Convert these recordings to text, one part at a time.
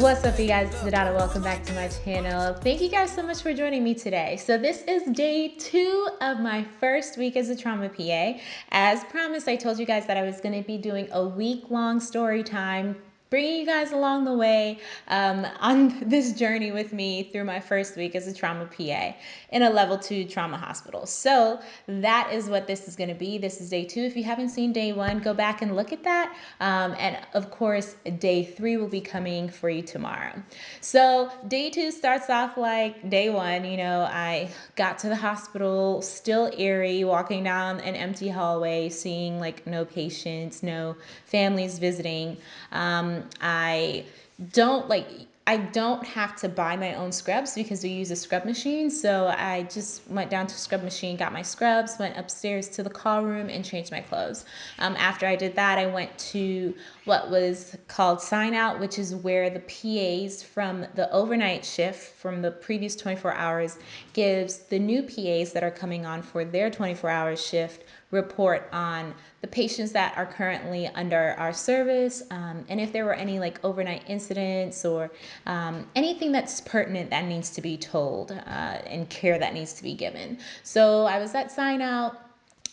What's up you guys, it's Donata. Welcome back to my channel. Thank you guys so much for joining me today. So this is day two of my first week as a trauma PA. As promised, I told you guys that I was gonna be doing a week long story time bringing you guys along the way um, on this journey with me through my first week as a trauma PA in a level two trauma hospital. So that is what this is going to be. This is day two. If you haven't seen day one, go back and look at that. Um, and of course, day three will be coming for you tomorrow. So day two starts off like day one. You know, I got to the hospital still eerie, walking down an empty hallway, seeing like no patients, no families visiting. Um, I don't like I don't have to buy my own scrubs because we use a scrub machine. So I just went down to scrub machine, got my scrubs, went upstairs to the call room and changed my clothes. Um, after I did that, I went to what was called sign out, which is where the PAs from the overnight shift from the previous 24 hours gives the new PAs that are coming on for their 24 hour shift report on the patients that are currently under our service um, and if there were any like overnight incidents or um, anything that's pertinent that needs to be told uh, and care that needs to be given. So I was at sign out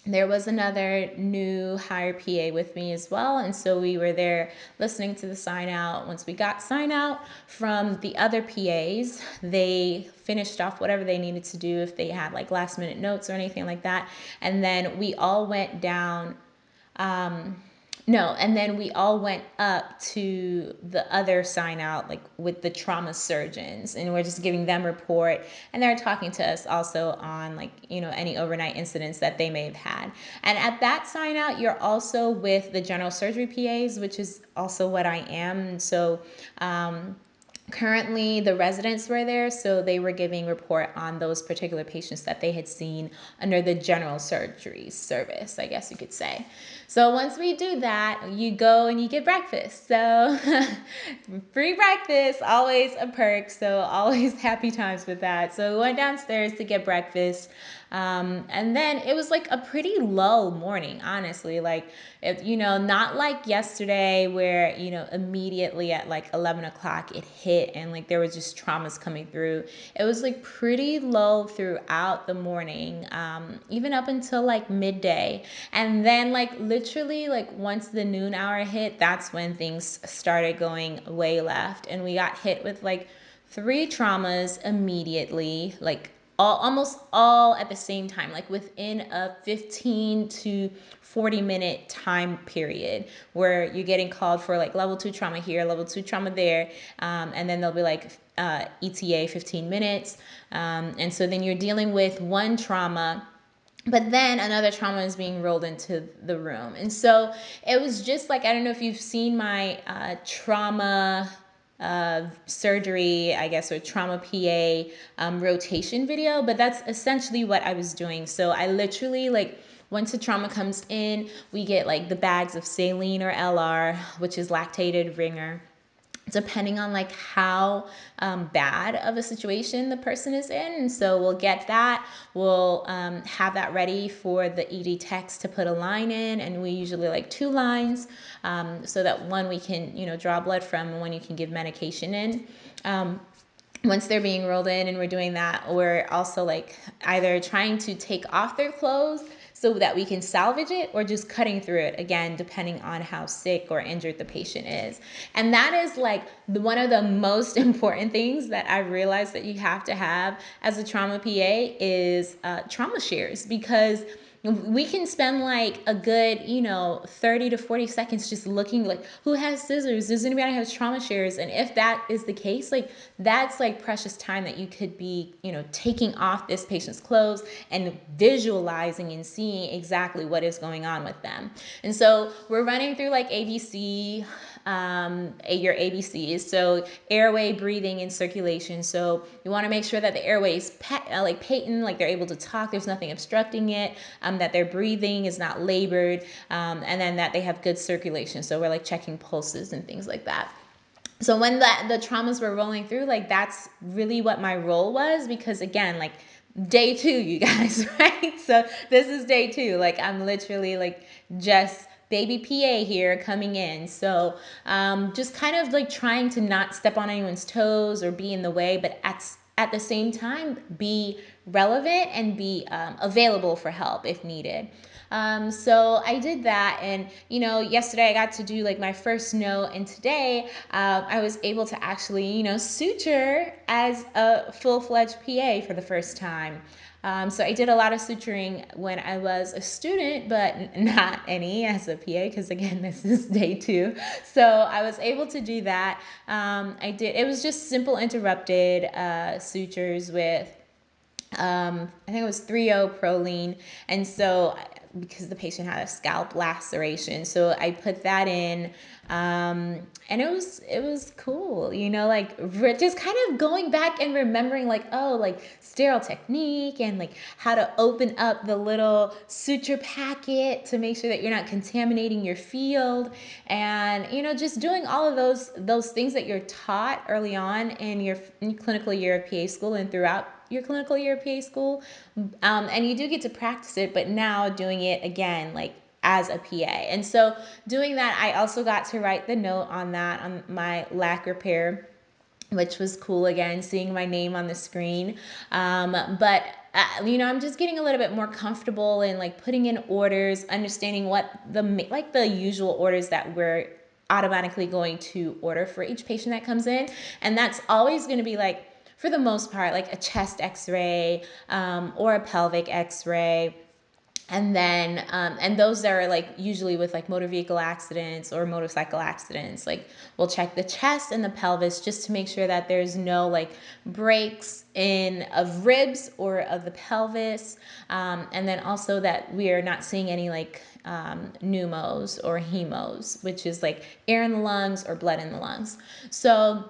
there was another new hire PA with me as well. And so we were there listening to the sign out. Once we got sign out from the other PAs, they finished off whatever they needed to do if they had like last minute notes or anything like that. And then we all went down. Um, no, and then we all went up to the other sign out, like with the trauma surgeons, and we're just giving them report, and they're talking to us also on like you know any overnight incidents that they may have had. And at that sign out, you're also with the general surgery PAs, which is also what I am. So. Um, Currently, the residents were there, so they were giving report on those particular patients that they had seen under the general surgery service, I guess you could say. So once we do that, you go and you get breakfast. So free breakfast, always a perk. So always happy times with that. So we went downstairs to get breakfast. Um, and then it was like a pretty low morning, honestly. Like, if, you know, not like yesterday where, you know, immediately at like 11 o'clock it hit and like there was just traumas coming through. It was like pretty low throughout the morning, um, even up until like midday. And then, like, literally, like, once the noon hour hit, that's when things started going way left. And we got hit with like three traumas immediately, like all almost all at the same time like within a 15 to 40 minute time period where you're getting called for like level two trauma here level two trauma there um, and then they'll be like uh, eta 15 minutes um, and so then you're dealing with one trauma but then another trauma is being rolled into the room. And so it was just like i don't know if you've seen my uh, trauma uh, surgery, I guess, or trauma PA um, rotation video, but that's essentially what I was doing. So I literally like once the trauma comes in, we get like the bags of saline or LR, which is lactated ringer depending on like how um, bad of a situation the person is in. And so we'll get that. We'll um, have that ready for the ed techs to put a line in and we usually like two lines um, so that one we can you know draw blood from and one you can give medication in. Um, once they're being rolled in and we're doing that we're also like either trying to take off their clothes so that we can salvage it or just cutting through it again depending on how sick or injured the patient is. And that is like one of the most important things that i realized that you have to have as a trauma pa is uh, trauma shears because we can spend like a good you know 30 to 40 seconds just looking like who has scissors? Does anybody have trauma shears? And if that is the case like that's like precious time that you could be you know taking off this patient's clothes and visualizing and seeing exactly what is going on with them. And so we're running through like abc um, your ABCs. So airway, breathing, and circulation. So you want to make sure that the airway is uh, like patent, like they're able to talk. There's nothing obstructing it. Um, that their breathing is not labored, um, and then that they have good circulation. So we're like checking pulses and things like that so when the, the traumas were rolling through like that's really what my role was because again like day two you guys right so this is day two like i'm literally like just baby PA here coming in. So um, just kind of like trying to not step on anyone's toes or be in the way, but at, at the same time, be relevant and be um, available for help if needed. Um, so I did that, and you know, yesterday I got to do like my first note, and today uh, I was able to actually, you know, suture as a full fledged PA for the first time. Um, so I did a lot of suturing when I was a student, but not any as a PA because again, this is day two. So I was able to do that. Um, I did. It was just simple interrupted uh, sutures with um, I think it was 3-0 Prolene. And so because the patient had a scalp laceration. So I put that in um, and it was it was cool, you know, like just kind of going back and remembering like oh, like sterile technique and like how to open up the little suture packet to make sure that you're not contaminating your field and you know just doing all of those those things that you're taught early on in your, in your clinical year of PA school and throughout your clinical year PA school. Um, and you do get to practice it, but now doing it again, like as a PA. And so doing that, I also got to write the note on that on my lac repair which was cool again seeing my name on the screen um, but uh, you know i'm just getting a little bit more comfortable in like putting in orders understanding what the like the usual orders that we're automatically going to order for each patient that comes in and that's always going to be like for the most part, like a chest x ray um, or a pelvic x ray and then um, and those are like usually with like motor vehicle accidents or motorcycle accidents like we'll check the chest and the pelvis just to make sure that there's no like breaks in of ribs or of the pelvis. Um, and then also that we are not seeing any like um, pneumos or hemos which is like air in the lungs or blood in the lungs. So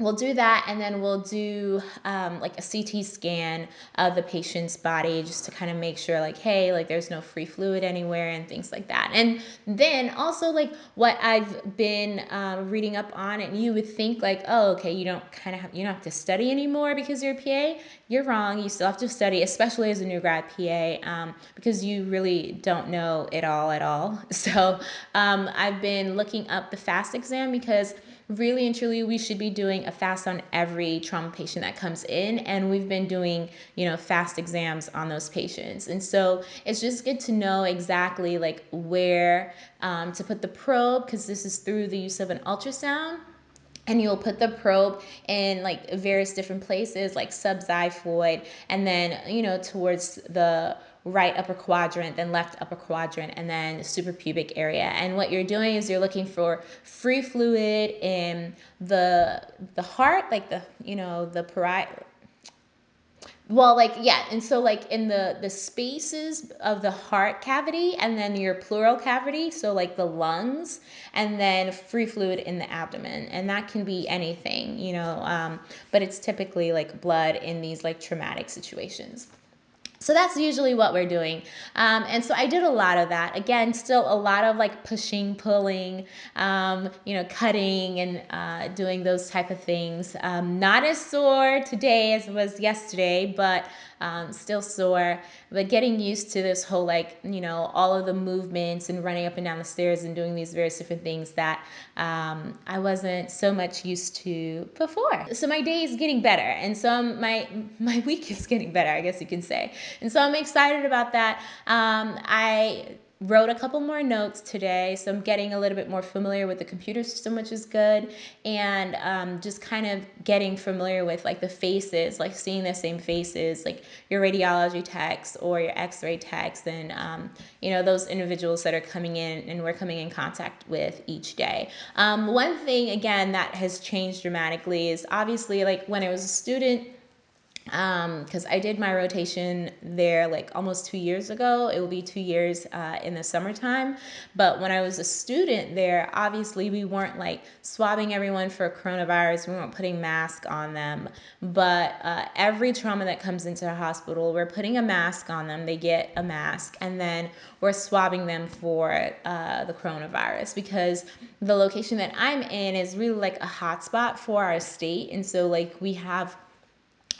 we'll do that and then we'll do um, like a ct scan of the patient's body just to kind of make sure like hey like there's no free fluid anywhere and things like that. And then also like what i've been um, reading up on and you would think like oh okay you don't kind of have you don't have to study anymore because you're a pa you're wrong. You still have to study especially as a new grad pa um, because you really don't know it all at all. So um, i've been looking up the fast exam because really and truly we should be doing a fast on every trauma patient that comes in and we've been doing you know fast exams on those patients. And so it's just good to know exactly like where um, to put the probe because this is through the use of an ultrasound and you'll put the probe in like various different places like subxiphoid and then you know towards the right upper quadrant, then left upper quadrant, and then suprapubic area. And what you're doing is you're looking for free fluid in the the heart, like the you know the parietal. Well, like yeah, and so like in the the spaces of the heart cavity, and then your pleural cavity, so like the lungs, and then free fluid in the abdomen, and that can be anything, you know, um, but it's typically like blood in these like traumatic situations. So that's usually what we're doing. Um, and so I did a lot of that. Again, still a lot of like pushing, pulling, um, you know, cutting and uh, doing those type of things. Um, not as sore today as it was yesterday, but um, still sore, but getting used to this whole like, you know, all of the movements and running up and down the stairs and doing these various different things that um, I wasn't so much used to before. So my day is getting better. And so my, my week is getting better, I guess you can say. And so I'm excited about that. Um, I wrote a couple more notes today, so I'm getting a little bit more familiar with the computer system, which is good, and um, just kind of getting familiar with like the faces, like seeing the same faces, like your radiology techs or your X-ray techs, and um, you know those individuals that are coming in and we're coming in contact with each day. Um, one thing again that has changed dramatically is obviously like when I was a student because um, I did my rotation there like almost two years ago. It will be two years uh, in the summertime. But when I was a student there, obviously we weren't like swabbing everyone for coronavirus. We weren't putting masks on them. But uh, every trauma that comes into the hospital, we're putting a mask on them. They get a mask, and then we're swabbing them for uh, the coronavirus because the location that I'm in is really like a hotspot for our state, and so like we have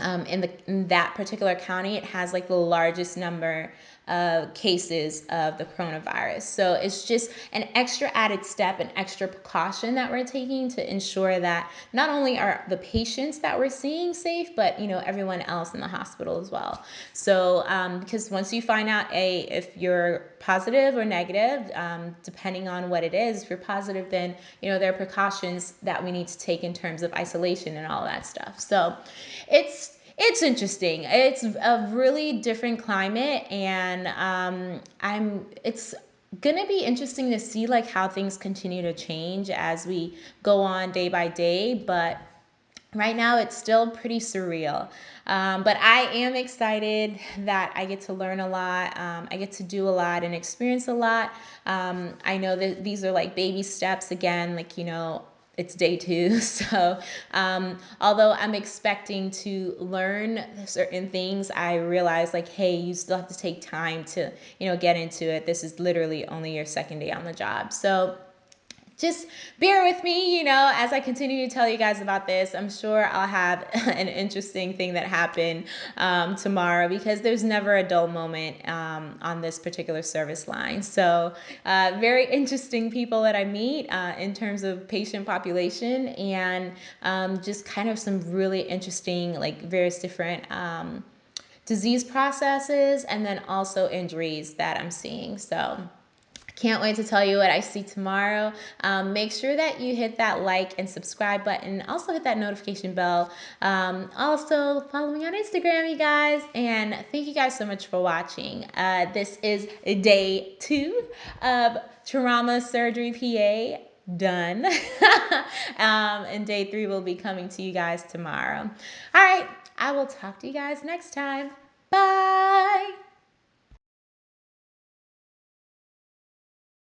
um, in, the, in that particular county, it has like the largest number uh, cases of the coronavirus. So it's just an extra added step, an extra precaution that we're taking to ensure that not only are the patients that we're seeing safe, but you know everyone else in the hospital as well. So um, because once you find out a if you're positive or negative, um, depending on what it is, if you're positive, then you know there are precautions that we need to take in terms of isolation and all that stuff. So it's it's interesting. It's a really different climate, and um, I'm. It's gonna be interesting to see like how things continue to change as we go on day by day. But right now, it's still pretty surreal. Um, but I am excited that I get to learn a lot. Um, I get to do a lot and experience a lot. Um, I know that these are like baby steps again. Like you know, it's day two. So, um, although I'm expecting to learn certain things, I realize like, hey, you still have to take time to, you know, get into it. This is literally only your second day on the job. So, just bear with me, you know, as I continue to tell you guys about this. I'm sure I'll have an interesting thing that happened um, tomorrow because there's never a dull moment um, on this particular service line. So, uh, very interesting people that I meet uh, in terms of patient population and um, just kind of some really interesting, like, various different um, disease processes and then also injuries that I'm seeing. So, can't wait to tell you what I see tomorrow. Um, make sure that you hit that like and subscribe button. Also hit that notification bell. Um, also follow me on Instagram, you guys. And thank you guys so much for watching. Uh, this is day two of trauma surgery PA done. um, and day three will be coming to you guys tomorrow. All right. I will talk to you guys next time. Bye.